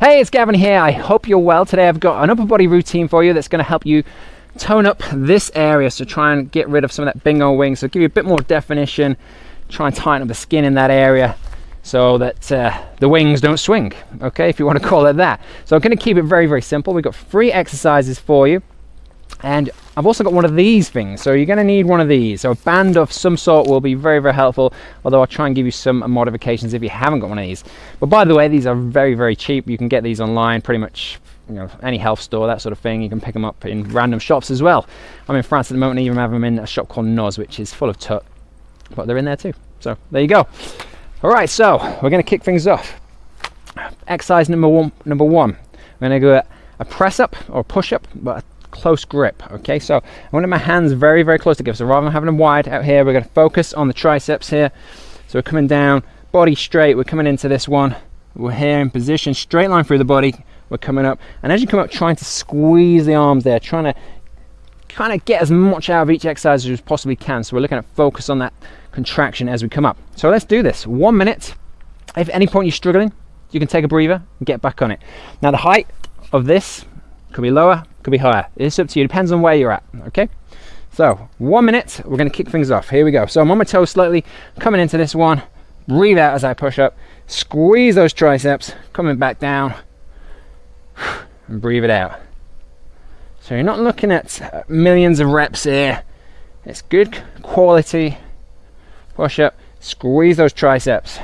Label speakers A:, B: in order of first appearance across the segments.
A: Hey, it's Gavin here. I hope you're well. Today I've got an upper body routine for you that's going to help you tone up this area. So try and get rid of some of that bingo wing. So give you a bit more definition. Try and tighten up the skin in that area so that uh, the wings don't swing. Okay, if you want to call it that. So I'm going to keep it very, very simple. We've got three exercises for you. And I've also got one of these things, so you're going to need one of these. So a band of some sort will be very, very helpful, although I'll try and give you some modifications if you haven't got one of these. But by the way, these are very, very cheap. You can get these online pretty much you know, any health store, that sort of thing. You can pick them up in random shops as well. I'm in France at the moment, and even have them in a shop called Noz, which is full of tut, but they're in there too. So there you go. All right, so we're going to kick things off. Exercise number one. Number one, we're going to go a press up or push up, but close grip okay? So I want my hands very very close together. So rather than having them wide out here we're going to focus on the triceps here. So we're coming down body straight we're coming into this one. We're here in position straight line through the body we're coming up. And as you come up trying to squeeze the arms there trying to kind of get as much out of each exercise as you possibly can. So we're looking at focus on that contraction as we come up. So let's do this. One minute. If at any point you're struggling you can take a breather and get back on it. Now the height of this could be lower, could be higher. It's up to you. Depends on where you're at. Okay. So one minute, we're going to kick things off. Here we go. So I'm on my toes slightly, coming into this one. Breathe out as I push up. Squeeze those triceps, coming back down, and breathe it out. So you're not looking at uh, millions of reps here. It's good quality push up. Squeeze those triceps.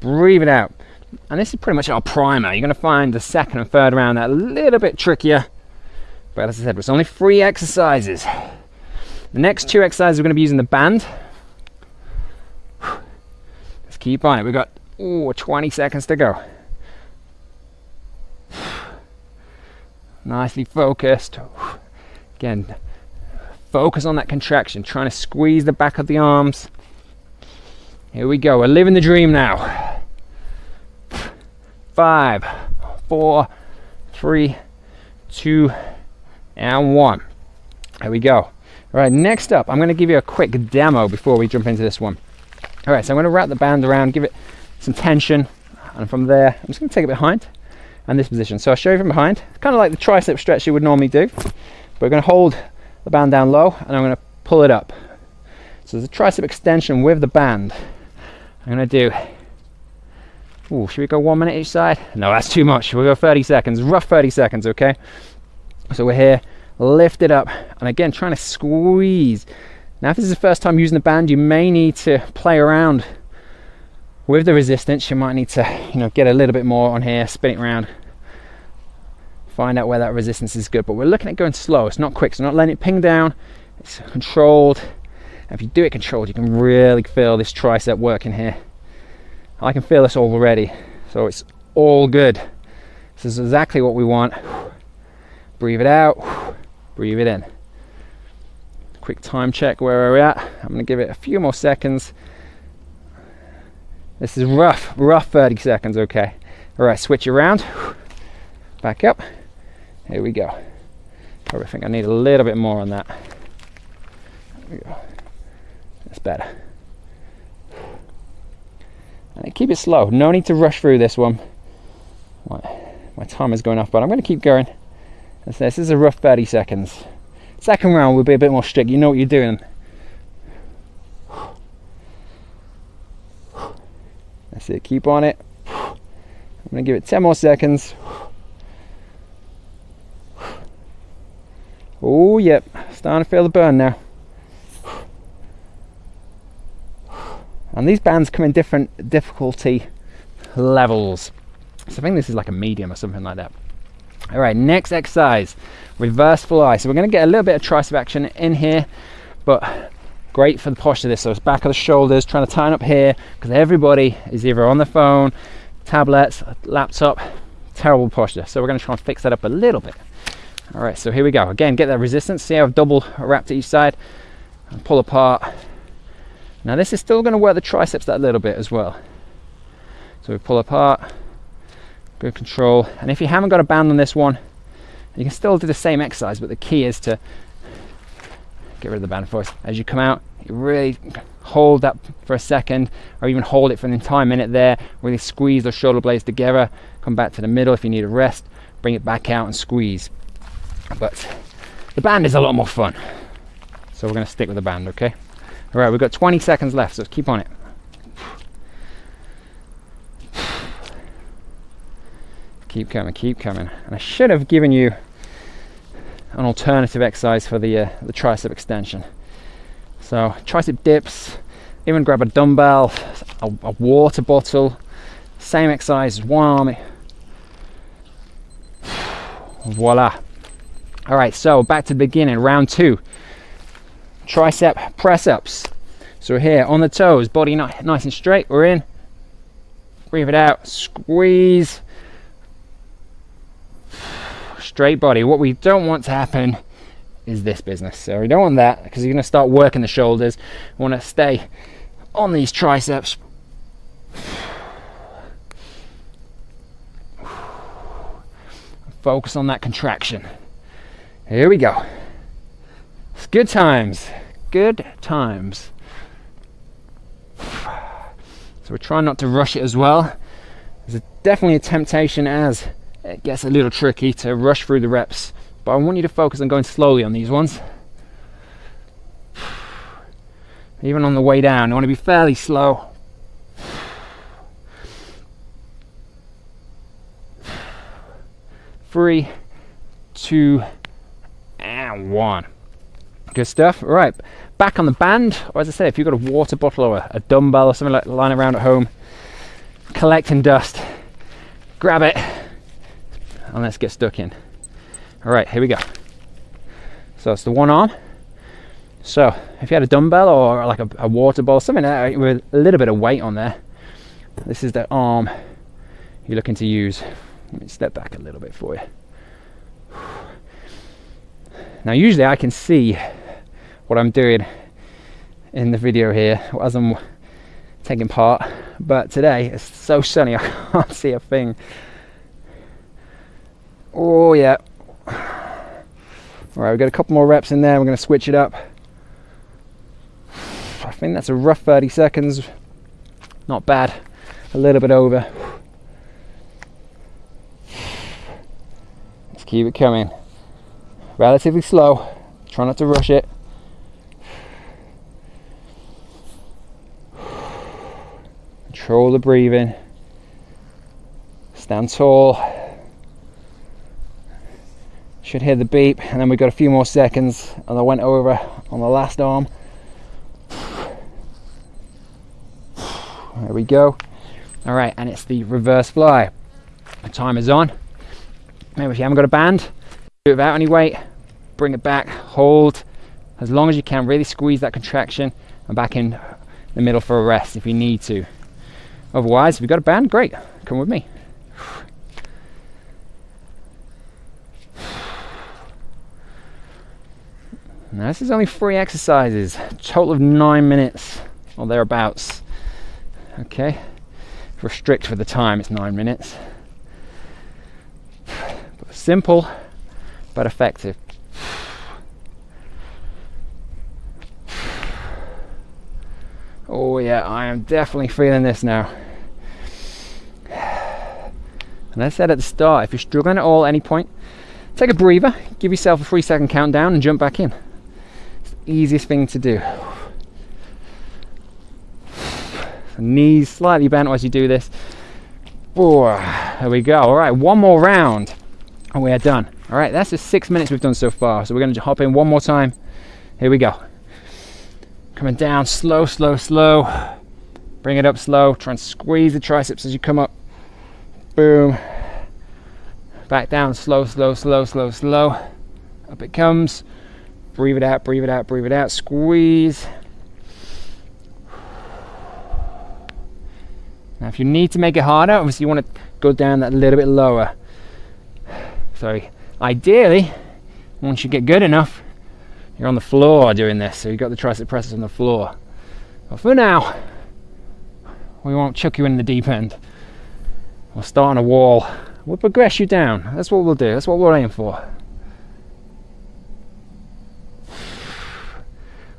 A: Breathe it out and this is pretty much our primer. You're going to find the second and third round that a little bit trickier. But as I said it's only three exercises. The next two exercises we're going to be using the band. Let's keep on it. We've got ooh, 20 seconds to go. Nicely focused. Again focus on that contraction trying to squeeze the back of the arms. Here we go. We're living the dream now five, four, three, two, and one. There we go. All right, next up, I'm going to give you a quick demo before we jump into this one. All right, so I'm going to wrap the band around, give it some tension, and from there, I'm just going to take it behind and this position. So I'll show you from behind, kind of like the tricep stretch you would normally do. We're going to hold the band down low, and I'm going to pull it up. So there's a tricep extension with the band. I'm going to do Ooh, should we go one minute each side? No, that's too much. We'll go 30 seconds, rough 30 seconds, okay? So we're here, lift it up, and again, trying to squeeze. Now, if this is the first time using the band, you may need to play around with the resistance. You might need to, you know, get a little bit more on here, spin it around, find out where that resistance is good. But we're looking at going slow. It's not quick, so not letting it ping down. It's controlled. If you do it controlled, you can really feel this tricep working here. I can feel this already. So it's all good. This is exactly what we want. Breathe it out. Breathe it in. Quick time check where are we're at. I'm going to give it a few more seconds. This is rough rough 30 seconds okay. All right switch around. Back up. Here we go. Probably think I need a little bit more on that. There we go. that's better keep it slow. No need to rush through this one. My, my time is going off, but I'm going to keep going. This is a rough 30 seconds. Second round will be a bit more strict. You know what you're doing. That's it. Keep on it. I'm going to give it 10 more seconds. Oh, yep. Starting to feel the burn now. And these bands come in different difficulty levels. So I think this is like a medium or something like that. All right next exercise reverse fly so we're going to get a little bit of tricep action in here but great for the posture of this so it's back of the shoulders trying to tighten up here because everybody is either on the phone tablets laptop terrible posture. So we're going to try and fix that up a little bit. All right so here we go. Again get that resistance see how I've double wrapped each side? And pull apart now this is still going to work the triceps that little bit as well. So we pull apart, good control. And if you haven't got a band on this one, you can still do the same exercise, but the key is to get rid of the band first. As you come out, You really hold that for a second, or even hold it for an entire minute there. Really squeeze those shoulder blades together. Come back to the middle if you need a rest. Bring it back out and squeeze. But the band is a lot more fun. So we're going to stick with the band, okay? All right, we've got 20 seconds left, so keep on it. Keep coming, keep coming. And I should have given you an alternative exercise for the uh, the tricep extension. So tricep dips, even grab a dumbbell, a, a water bottle, same exercise, one arm. Voila. All right, so back to the beginning, round two. Tricep press ups. So here on the toes, body nice and straight. We're in. Breathe it out, squeeze straight body. What we don't want to happen is this business. So we don't want that because you're going to start working the shoulders. We want to stay on these triceps. Focus on that contraction. Here we go. It's good times. Good times. So we're trying not to rush it as well. There's definitely a temptation as it gets a little tricky to rush through the reps, but I want you to focus on going slowly on these ones. Even on the way down, you want to be fairly slow. Three, two, and one. Good stuff. All right, back on the band, or as I said, if you've got a water bottle or a, a dumbbell or something like lying around at home, collecting dust, grab it, and let's get stuck in. All right, here we go. So it's the one arm. So if you had a dumbbell or like a, a water ball, something with a little bit of weight on there, this is the arm you're looking to use. Let me step back a little bit for you. Now usually I can see what I'm doing in the video here as I'm taking part, but today it's so sunny I can't see a thing. Oh yeah. All right, we've got a couple more reps in there. We're going to switch it up. I think that's a rough 30 seconds. Not bad. A little bit over. Let's keep it coming. Relatively slow. Try not to rush it. Control the breathing. Stand tall. Should hear the beep and then we've got a few more seconds and I went over on the last arm. There we go. All right and it's the reverse fly. The timer's on. Maybe if you haven't got a band do it without any weight. Bring it back. Hold as long as you can. Really squeeze that contraction and back in the middle for a rest if you need to otherwise if you've got a band great come with me Now this is only three exercises, total of nine minutes or thereabouts. Okay, restrict for the time, it's nine minutes. Simple but effective. Oh yeah, I am definitely feeling this now. And I said at the start, if you're struggling at all at any point, take a breather, give yourself a three second countdown and jump back in It's the easiest thing to do. Knees slightly bent as you do this. Oh, there we go. All right, one more round and we are done. All right, that's the six minutes we've done so far. So we're going to hop in one more time. Here we go. Coming down slow, slow, slow. Bring it up slow. Try and squeeze the triceps as you come up. Boom. Back down slow, slow, slow, slow, slow. Up it comes. Breathe it out, breathe it out, breathe it out. Squeeze. Now, if you need to make it harder, obviously you want to go down that little bit lower. So, Ideally, once you get good enough, you're on the floor doing this. So you've got the tricep presses on the floor. But for now, we won't chuck you in the deep end. We'll start on a wall. We'll progress you down. That's what we'll do. That's what we're aiming for.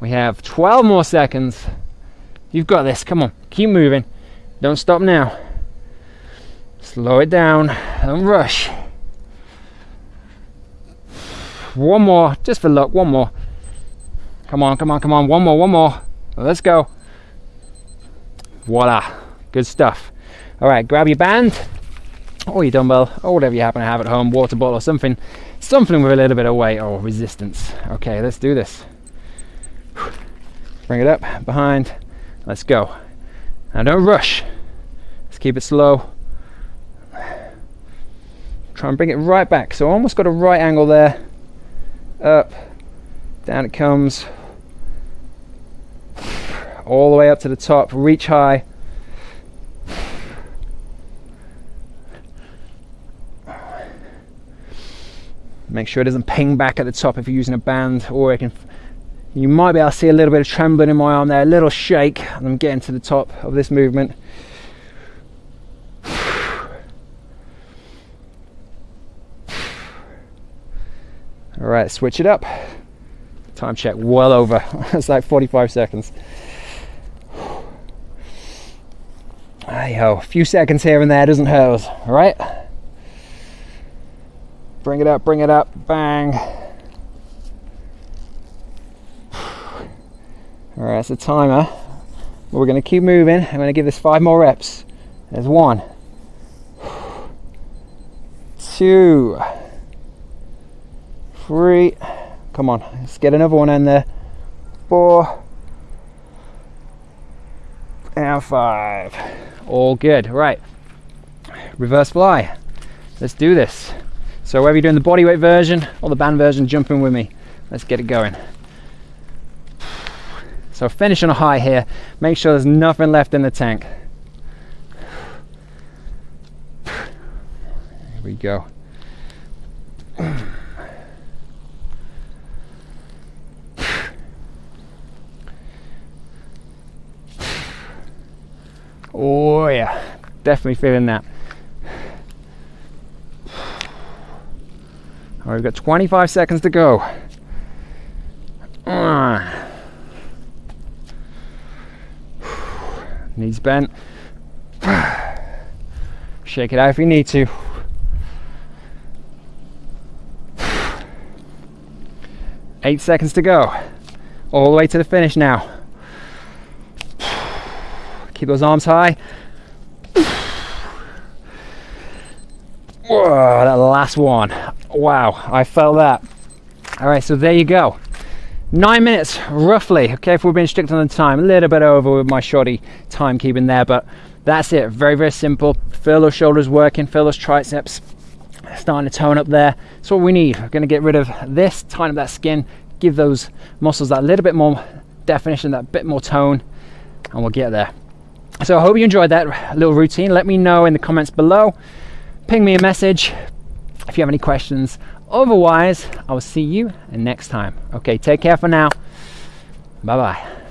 A: We have 12 more seconds. You've got this. Come on, keep moving. Don't stop now. Slow it down. Don't rush. One more, just for luck. One more. Come on, come on, come on. One more, one more. Let's go. Voila. Good stuff. All right, grab your band oh, or your dumbbell or oh, whatever you happen to have at home, water bottle or something, something with a little bit of weight or resistance. Okay, let's do this. Bring it up behind. Let's go. Now don't rush. Let's keep it slow. Try and bring it right back. So almost got a right angle there. Up, down it comes. All the way up to the top. Reach high. Make sure it doesn't ping back at the top if you're using a band, or it can. You might be able to see a little bit of trembling in my arm there, a little shake. and I'm getting to the top of this movement. All right, switch it up. Time check well over. it's like 45 seconds. Hey ho, a few seconds here and there doesn't hurt us, all right? Bring it up, bring it up, bang. All right, that's the timer. We're gonna keep moving. I'm gonna give this five more reps. There's one, two, three. Come on, let's get another one in there. Four and five. All good. Right. Reverse fly. Let's do this. So whether you're doing the bodyweight version or the band version, jump in with me. Let's get it going. So finish on a high here. Make sure there's nothing left in the tank. Here we go. Oh yeah, definitely feeling that. All right, we've got 25 seconds to go. Uh. Knees bent. Shake it out if you need to. Eight seconds to go. All the way to the finish now. Keep those arms high. Whoa, that last one. Wow, I felt that. All right, so there you go. Nine minutes, roughly. Okay, if we're being strict on the time, a little bit over with my shoddy timekeeping there, but that's it. Very, very simple. Feel those shoulders working, feel those triceps starting to tone up there. That's what we need. We're gonna get rid of this, tighten up that skin, give those muscles that little bit more definition, that bit more tone, and we'll get there. So I hope you enjoyed that little routine. Let me know in the comments below. Ping me a message if you have any questions. Otherwise, I will see you next time. Okay, take care for now. Bye bye.